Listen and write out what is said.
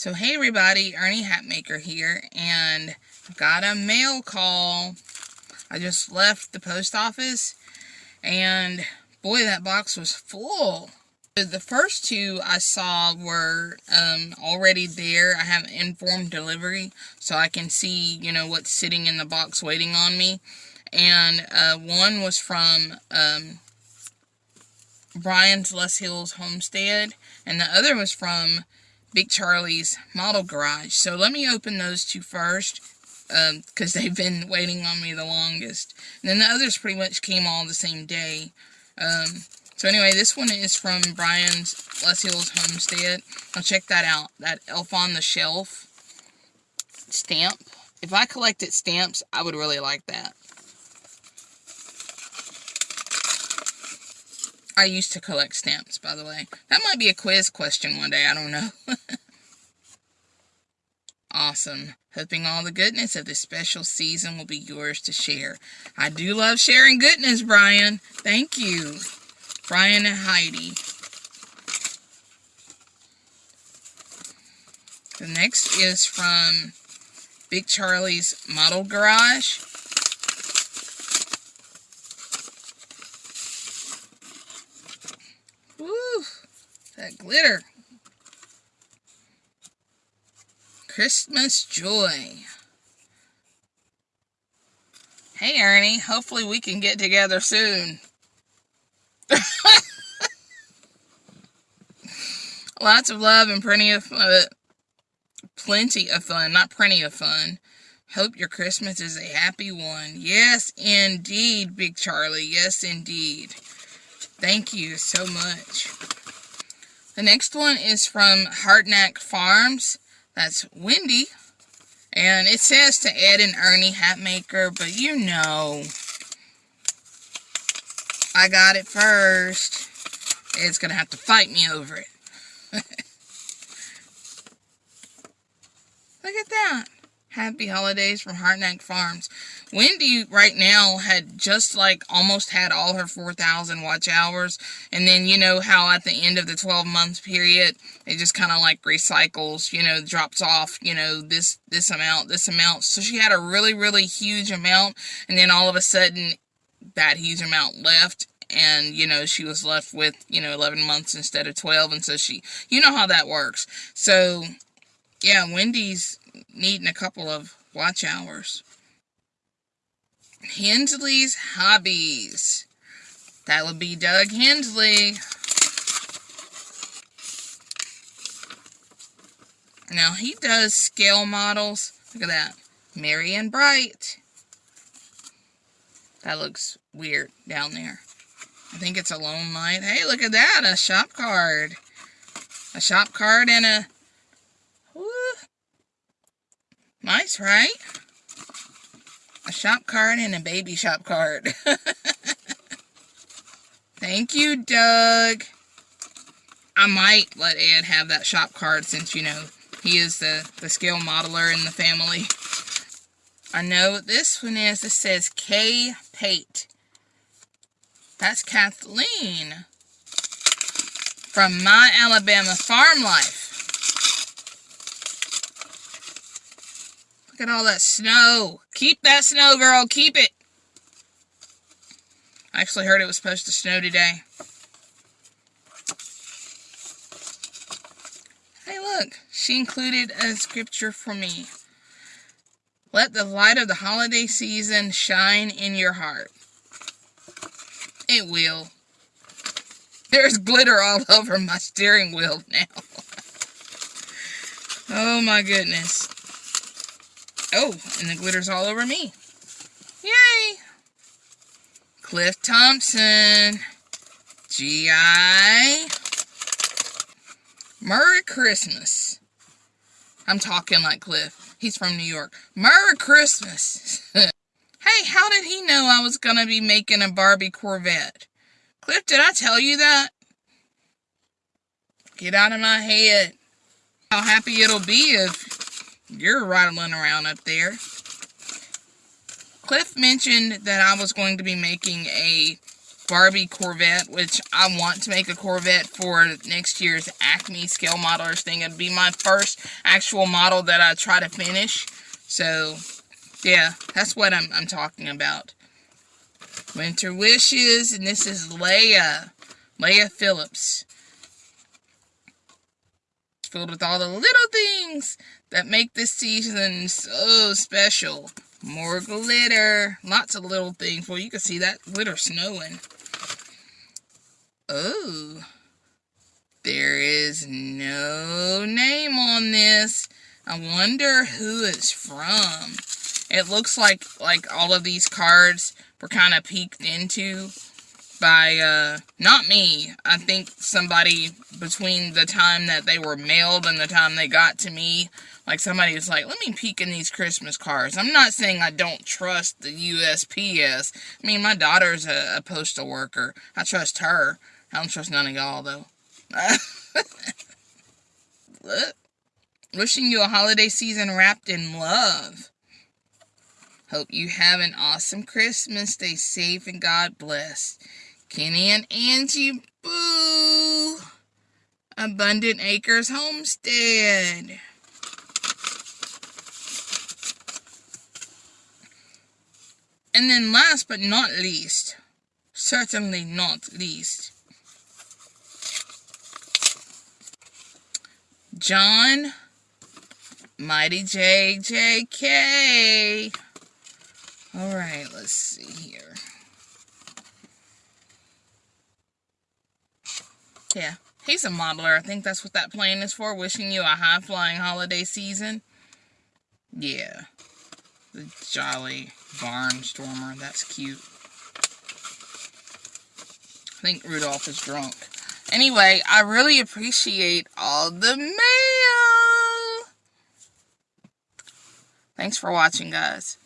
So hey everybody, Ernie Hatmaker here, and got a mail call. I just left the post office, and boy, that box was full. The first two I saw were um, already there. I have informed delivery, so I can see, you know, what's sitting in the box waiting on me. And uh, one was from um, Brian's Les Hills Homestead, and the other was from Big Charlie's Model Garage. So let me open those two first because um, they've been waiting on me the longest. And then the others pretty much came all the same day. Um, so anyway, this one is from Brian's Les Hills Homestead. I'll check that out. That Elf on the Shelf stamp. If I collected stamps, I would really like that. I used to collect stamps, by the way. That might be a quiz question one day. I don't know. awesome. Hoping all the goodness of this special season will be yours to share. I do love sharing goodness, Brian. Thank you. Brian and Heidi. The next is from Big Charlie's Model Garage. That glitter. Christmas joy. Hey, Ernie. Hopefully we can get together soon. Lots of love and plenty of uh, plenty of fun. Not plenty of fun. Hope your Christmas is a happy one. Yes, indeed, Big Charlie. Yes, indeed. Thank you so much. The next one is from Hartnack Farms. That's Wendy. And it says to Ed and Ernie Hatmaker, but you know. I got it first. Ed's going to have to fight me over it. Look at that. Happy holidays from Hardnack Farms. Wendy right now had just like almost had all her 4,000 watch hours. And then you know how at the end of the 12 month period, it just kind of like recycles, you know, drops off, you know, this, this amount, this amount. So she had a really, really huge amount. And then all of a sudden that huge amount left and you know she was left with you know 11 months instead of 12 and so she you know how that works so yeah wendy's needing a couple of watch hours. Hensley's Hobbies. That would be Doug Hensley. Now, he does scale models. Look at that. Merry and Bright. That looks weird down there. I think it's a lone light. Hey, look at that. A shop card. A shop card and a Right? A shop card and a baby shop card. Thank you, Doug. I might let Ed have that shop card since, you know, he is the, the scale modeler in the family. I know what this one is. It says K. Pate. That's Kathleen from My Alabama Farm Life. Look at all that snow. Keep that snow, girl. Keep it. I actually heard it was supposed to snow today. Hey, look. She included a scripture for me. Let the light of the holiday season shine in your heart. It will. There's glitter all over my steering wheel now. oh my goodness. Oh, and the glitter's all over me. Yay! Cliff Thompson. G.I. Merry Christmas. I'm talking like Cliff. He's from New York. Merry Christmas. hey, how did he know I was going to be making a Barbie Corvette? Cliff, did I tell you that? Get out of my head. How happy it'll be if you're rattling around up there. Cliff mentioned that I was going to be making a Barbie Corvette, which I want to make a Corvette for next year's Acme Scale Modelers thing. It'd be my first actual model that I try to finish. So, yeah, that's what I'm, I'm talking about. Winter Wishes, and this is Leia. Leia Phillips. Filled with all the little things that make this season so special. More glitter. Lots of little things. Well, you can see that glitter snowing. Oh. There is no name on this. I wonder who it's from. It looks like like all of these cards were kind of peeked into by, uh, not me. I think somebody between the time that they were mailed and the time they got to me, like somebody was like, let me peek in these Christmas cards. I'm not saying I don't trust the USPS. I mean, my daughter's a, a postal worker. I trust her. I don't trust none of y'all, though. Wishing you a holiday season wrapped in love. Hope you have an awesome Christmas. Stay safe and God bless. Kenny and Angie Boo. Abundant Acres Homestead. And then last but not least, certainly not least, John Mighty JJK. All right, let's see here. Yeah, he's a modeler. I think that's what that plane is for. Wishing you a high-flying holiday season. Yeah. The Jolly Barnstormer. That's cute. I think Rudolph is drunk. Anyway, I really appreciate all the mail. Thanks for watching, guys.